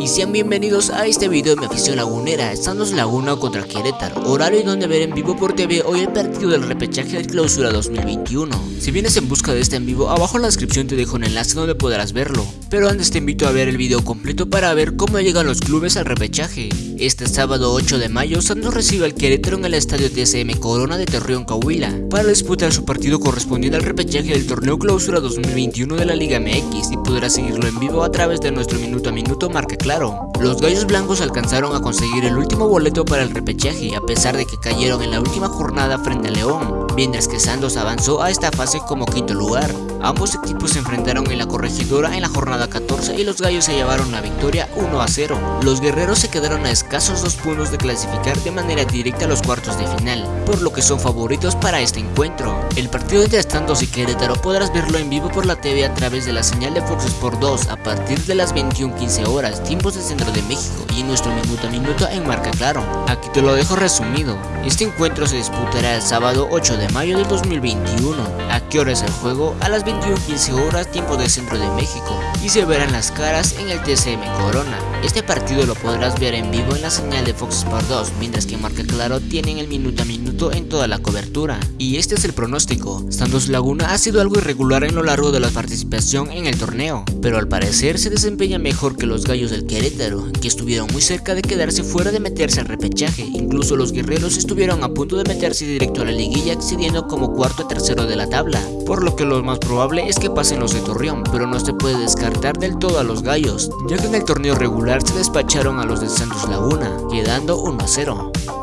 y sean bienvenidos a este video de mi afición lagunera, Santos Laguna contra Querétaro, horario y donde ver en vivo por TV hoy el partido del repechaje de clausura 2021. Si vienes en busca de este en vivo, abajo en la descripción te dejo un enlace donde podrás verlo, pero antes te invito a ver el video completo para ver cómo llegan los clubes al repechaje. Este sábado 8 de mayo, Santos recibe al Querétaro en el estadio TSM Corona de Torreón Coahuila para disputar su partido correspondiente al repechaje del torneo clausura 2021 de la Liga MX y podrás seguirlo en vivo a través de nuestro minuto a minuto marca Los Gallos Blancos alcanzaron a conseguir el último boleto para el repechaje a pesar de que cayeron en la última jornada frente a León, mientras que Santos avanzó a esta fase como quinto lugar. Ambos equipos se enfrentaron en la corregidora en la jornada 14 y los Gallos se llevaron la victoria 1 a 0. Los guerreros se quedaron a escasos dos puntos de clasificar de manera directa a los cuartos de final, por lo que son favoritos para este encuentro. El partido entre Santos y Querétaro podrás verlo en vivo por la TV a través de la señal de Fox Sport 2 a partir de las 21.15 horas, tiempos de centro de México y en nuestro minuto a minuto en marca claro. Aquí te lo dejo resumido. Este encuentro se disputará el sábado 8 de mayo del 2021. ¿A qué hora es el juego? A las 21.15 horas, tiempo de centro de México. Y se verán las caras en el TCM Corona. Este partido lo podrás ver en vivo en la señal de Fox Sport 2, mientras que Marca Claro tienen el minuto a minuto en toda la cobertura. Y este es el pronóstico. Santos Laguna ha sido algo irregular en lo largo de la participación en el torneo, pero al parecer se desempeña mejor que los gallos del Querétaro, que estuvieron muy cerca de quedarse fuera de meterse al repechaje. Incluso los guerreros estuvieron a punto de meterse directo a la liguilla como cuarto o tercero de la tabla, por lo que lo más probable es que pasen los de Torreón, pero no se puede descartar del todo a los gallos, ya que en el torneo regular se despacharon a los de Santos Laguna, quedando 1 a 0.